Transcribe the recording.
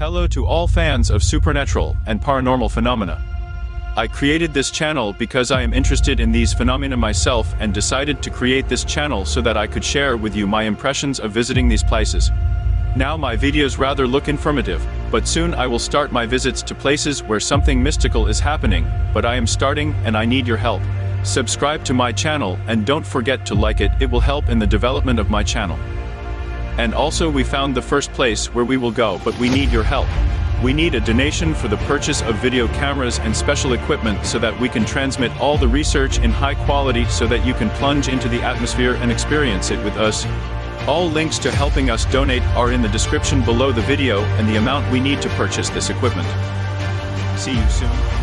Hello to all fans of supernatural and paranormal phenomena. I created this channel because I am interested in these phenomena myself and decided to create this channel so that I could share with you my impressions of visiting these places. Now my videos rather look informative, but soon I will start my visits to places where something mystical is happening, but I am starting and I need your help. Subscribe to my channel and don't forget to like it, it will help in the development of my channel. And also we found the first place where we will go but we need your help. We need a donation for the purchase of video cameras and special equipment so that we can transmit all the research in high quality so that you can plunge into the atmosphere and experience it with us. All links to helping us donate are in the description below the video and the amount we need to purchase this equipment. See you soon.